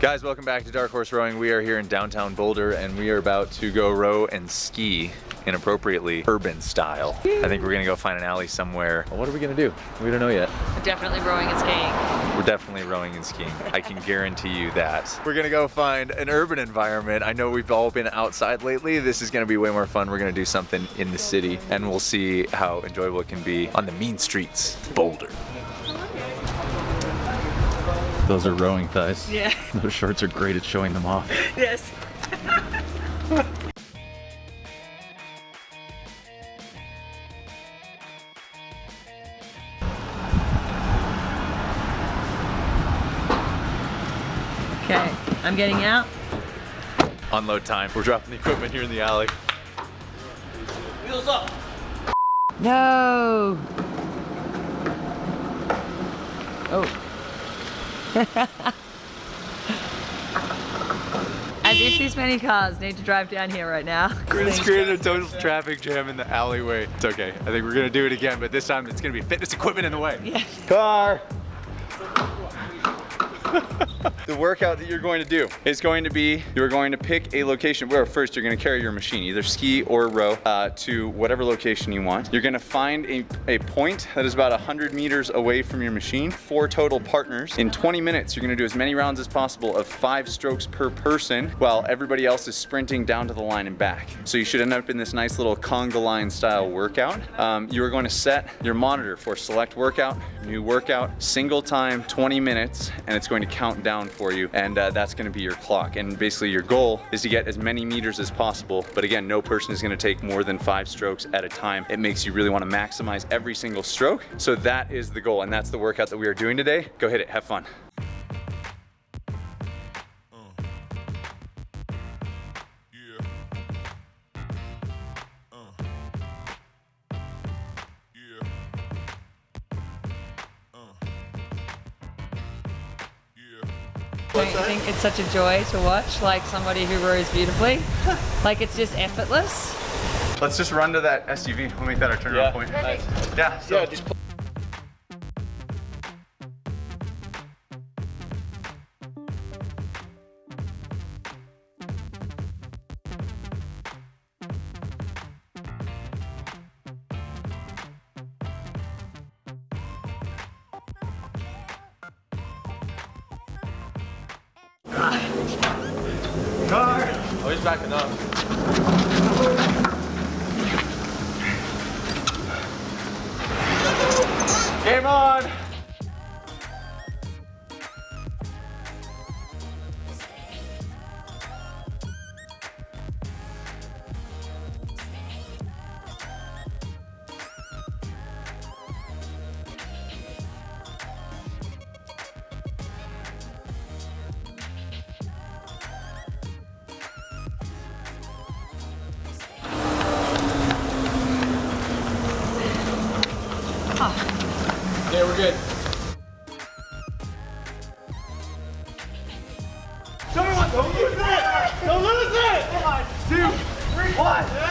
Guys, welcome back to Dark Horse Rowing. We are here in downtown Boulder and we are about to go row and ski inappropriately urban style. I think we're gonna go find an alley somewhere. What are we gonna do? We don't know yet. We're definitely rowing and skiing. We're definitely rowing and skiing. I can guarantee you that. We're gonna go find an urban environment. I know we've all been outside lately. This is gonna be way more fun. We're gonna do something in the city and we'll see how enjoyable it can be on the mean streets, Boulder. Those are rowing thighs. Yeah. Those shorts are great at showing them off. Yes. okay, I'm getting out. Unload time. We're dropping the equipment here in the alley. Wheels up. No. Oh. As if these many cars need to drive down here right now. Just created a total traffic jam in the alleyway. It's okay. I think we're gonna do it again, but this time it's gonna be fitness equipment in the way. Yeah. Car! the workout that you're going to do is going to be you're going to pick a location where first you're going to carry your machine either ski or row uh, to whatever location you want. You're going to find a, a point that is about 100 meters away from your machine. Four total partners. In 20 minutes you're going to do as many rounds as possible of five strokes per person while everybody else is sprinting down to the line and back. So you should end up in this nice little conga line style workout. Um, you are going to set your monitor for select workout new workout single time 20 minutes and it's going to count down for you and uh, that's to be your clock. And basically your goal is to get as many meters as possible but again no person is to take more than five strokes at a time. It makes you really want to maximize every single stroke so that is the goal and that's the workout that we are doing today. Go hit it have fun Don't you think it's such a joy to watch like somebody who rows beautifully? like it's just effortless. let's just run to that SUV we'll make that our turnaround Yeah. point Perfect. yeah so Yeah, Oh, he's backing up. Yeah, we're good. Don't lose it! Don't lose it! Two, three, one.